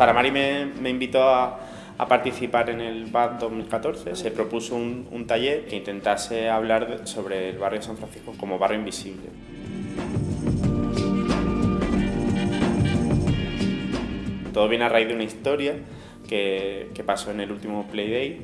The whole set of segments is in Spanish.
Zaramari me, me invitó a, participar en el BAD 2014. Se propuso un, taller que intentase hablar sobre el barrio de San Francisco como barrio invisible. Todo viene a raíz de una historia que, pasó en el último Playday,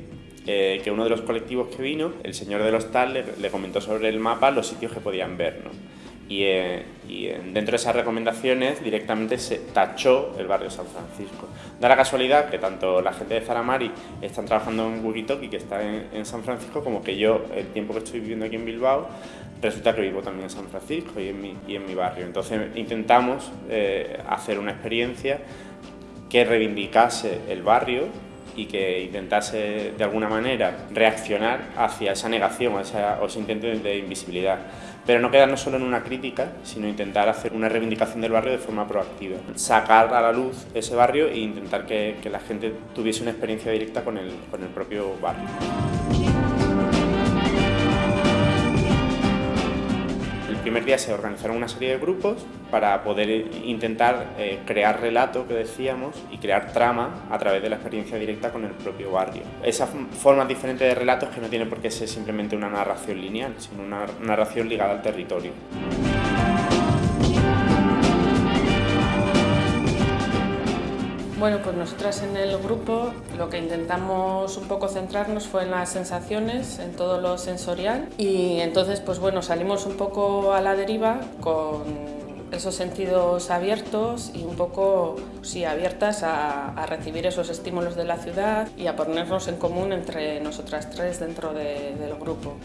eh, que uno de los colectivos que vino, el señor de los tal, le, le comentó sobre el mapa los sitios que podían ver. ¿no? Y, eh, y, dentro de esas recomendaciones directamente se tachó el barrio San Francisco. Da la casualidad que tanto la gente de Zaramari están trabajando en Wikitoki, que está en, en, San Francisco, como que yo, el tiempo que estoy viviendo aquí en Bilbao, resulta que vivo también en San Francisco y en mi, y en mi barrio. Entonces intentamos eh, hacer una experiencia que reivindicase el barrio y que intentase de alguna manera reaccionar hacia esa negación o ese intento de invisibilidad. Pero no quedarnos solo en una crítica, sino intentar hacer una reivindicación del barrio de forma proactiva. Sacar a la luz ese barrio e intentar que, que la gente tuviese una experiencia directa con el, con el propio barrio. Primer día se organizaron una serie de grupos para poder intentar eh, crear relato, que decíamos, y crear trama a través de la experiencia directa con el propio barrio. Esa forma diferente de relatos que no tiene por qué ser simplemente una narración lineal, sino una narración ligada al territorio. Bueno, pues nosotras en el grupo lo que intentamos un poco centrarnos fue en las sensaciones, en todo lo sensorial y entonces pues bueno, salimos un poco a la deriva con esos sentidos abiertos y un poco sí, abiertas a, a, recibir esos estímulos de la ciudad y a ponernos en común entre nosotras tres dentro de, del grupo.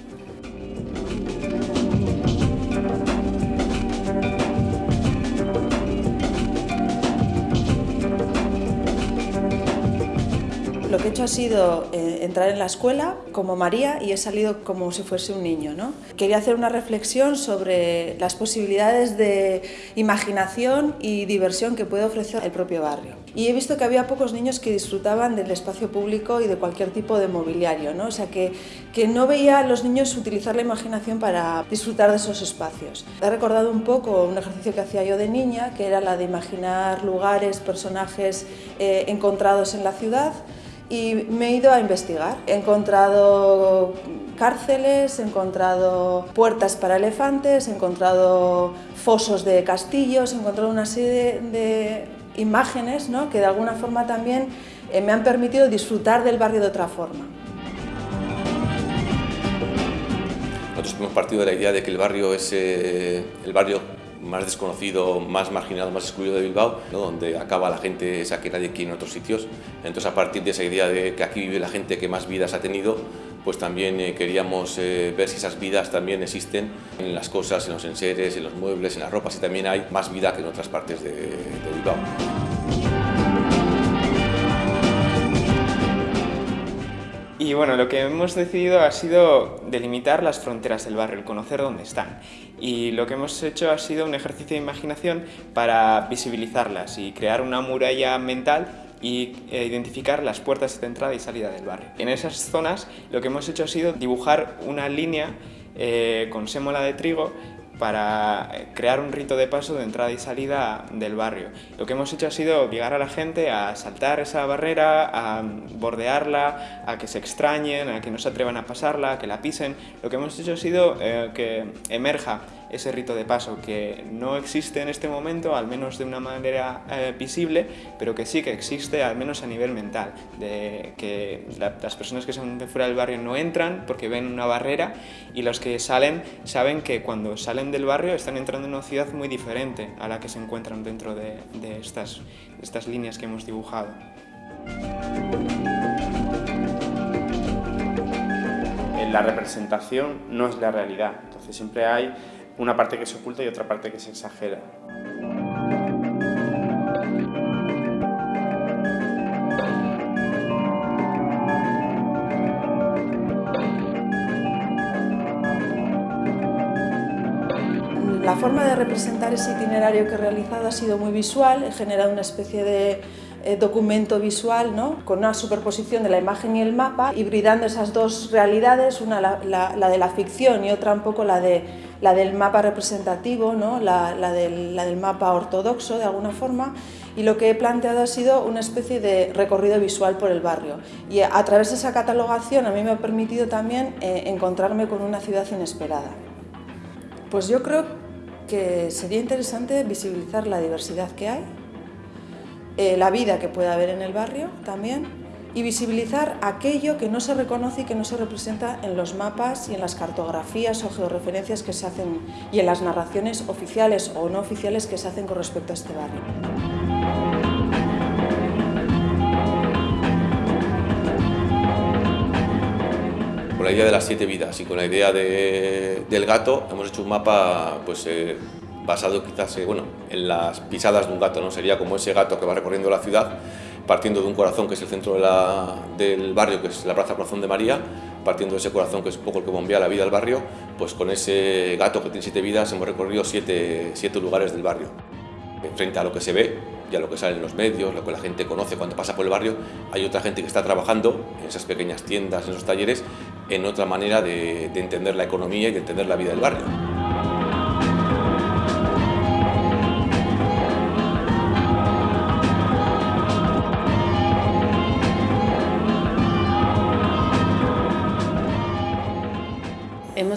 Lo que he hecho ha sido eh, entrar en la escuela como María y he salido como si fuese un niño. ¿no? Quería hacer una reflexión sobre las posibilidades de imaginación y diversión que puede ofrecer el propio barrio. Y he visto que había pocos niños que disfrutaban del espacio público y de cualquier tipo de mobiliario, ¿no? o sea que, que no veía a los niños utilizar la imaginación para disfrutar de esos espacios. He recordado un poco un ejercicio que hacía yo de niña, que era la de imaginar lugares, personajes eh, encontrados en la ciudad, y me he ido a investigar. He encontrado cárceles, he encontrado puertas para elefantes, he encontrado fosos de castillos, he encontrado una serie de, imágenes ¿no? que de alguna forma también eh, me han permitido disfrutar del barrio de otra forma. Nosotros hemos partido de la idea de que el barrio es eh, el barrio más desconocido, más marginado, más excluido de Bilbao, donde acaba la gente esa que nadie quiere en otros sitios. Entonces, a partir de esa idea de que aquí vive la gente que más vidas ha tenido, pues también eh, queríamos eh, ver si esas vidas también existen en las cosas, en los enseres, en los muebles, en las ropas, y también hay más vida que en otras partes de, de Bilbao. Y bueno, lo que hemos decidido ha sido delimitar las fronteras del barrio, el conocer dónde están. Y lo que hemos hecho ha sido un ejercicio de imaginación para visibilizarlas y crear una muralla mental y eh, identificar las puertas de entrada y salida del barrio. En esas zonas lo que hemos hecho ha sido dibujar una línea eh, con sémola de trigo para crear un rito de paso de entrada y salida del barrio. Lo que hemos hecho ha sido obligar a la gente a saltar esa barrera, a bordearla, a que se extrañen, a que no se atrevan a pasarla, a que la pisen. Lo que hemos hecho ha sido eh, que emerja ese rito de paso que no existe en este momento, al menos de una manera eh, visible, pero que sí que existe, al menos a nivel mental, de que la, las personas que son de fuera del barrio no entran porque ven una barrera y los que salen saben que cuando salen del barrio están entrando en una ciudad muy diferente a la que se encuentran dentro de, estas, estas líneas que hemos dibujado. La representación no es la realidad, entonces siempre hay una parte que se oculta y otra parte que se exagera. La forma de representar ese itinerario que he realizado ha sido muy visual, he generado una especie de eh, documento visual ¿no? con una superposición de la imagen y el mapa, hibridando esas dos realidades, una la, de la ficción y otra un poco la, de, la del mapa representativo, ¿no? la, la, del, la del mapa ortodoxo de alguna forma, y lo que he planteado ha sido una especie de recorrido visual por el barrio. Y a través de esa catalogación a mí me ha permitido también eh, encontrarme con una ciudad inesperada. Pues yo creo que sería interesante visibilizar la diversidad que hay, eh, la vida que puede haber en el barrio también, y visibilizar aquello que no se reconoce y que no se representa en los mapas y en las cartografías o georreferencias que se hacen y en las narraciones oficiales o no oficiales que se hacen con respecto a este barrio. Con la idea de las siete vidas y con la idea del gato hemos hecho un mapa pues, eh, basado quizás eh, bueno, en las pisadas de un gato, ¿no? sería como ese gato que va recorriendo la ciudad partiendo de un corazón que es el centro del barrio, que es la Plaza Corazón de María, partiendo de ese corazón que es un poco el que bombea la vida del barrio, pues con ese gato que tiene siete vidas hemos recorrido siete, siete lugares del barrio. Frente a lo que se ve y a lo que sale en los medios, lo que la gente conoce cuando pasa por el barrio, hay otra gente que está trabajando en esas pequeñas tiendas, en esos talleres, en otra manera de entender la economía y de entender la vida del barrio.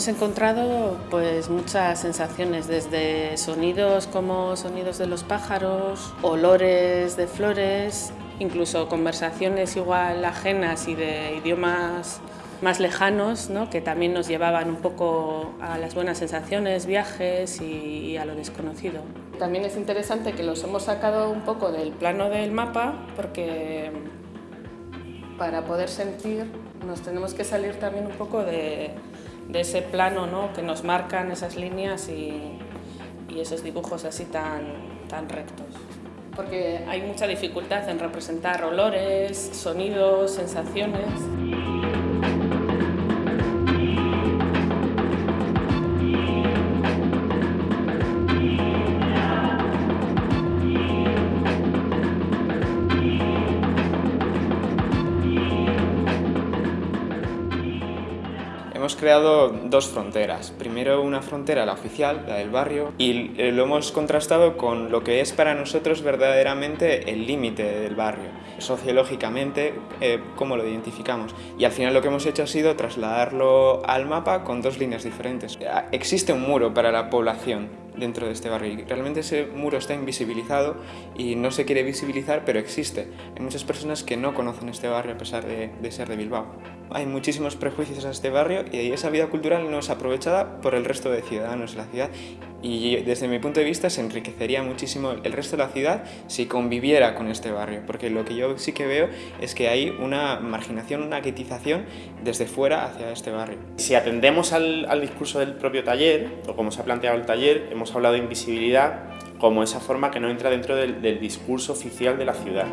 Hemos encontrado pues muchas sensaciones, desde sonidos como sonidos de los pájaros, olores de flores, incluso conversaciones igual ajenas y de idiomas más lejanos, ¿no? que también nos llevaban un poco a las buenas sensaciones, viajes y, a lo desconocido. También es interesante que los hemos sacado un poco del plano del mapa porque para poder sentir nos tenemos que salir también un poco de, de ese plano ¿no? que nos marcan esas líneas y, esos dibujos así tan, tan rectos. Porque hay mucha dificultad en representar olores, sonidos, sensaciones. Hemos creado dos fronteras. Primero una frontera, la oficial, la del barrio, y eh, lo hemos contrastado con lo que es para nosotros verdaderamente el límite del barrio. Sociológicamente, eh, cómo lo identificamos. Y al final lo que hemos hecho ha sido trasladarlo al mapa con dos líneas diferentes. Existe un muro para la población dentro de este barrio y realmente ese muro está invisibilizado y no se quiere visibilizar pero existe. Hay muchas personas que no conocen este barrio a pesar de, ser de Bilbao. Hay muchísimos prejuicios a este barrio y esa vida cultural no es aprovechada por el resto de ciudadanos de la ciudad y desde mi punto de vista se enriquecería muchísimo el resto de la ciudad si conviviera con este barrio, porque lo que yo sí que veo es que hay una marginación, una guetización desde fuera hacia este barrio. Si atendemos al, al discurso del propio taller, o como se ha planteado el taller, hemos hablado de invisibilidad como esa forma que no entra dentro del, del discurso oficial de la ciudad.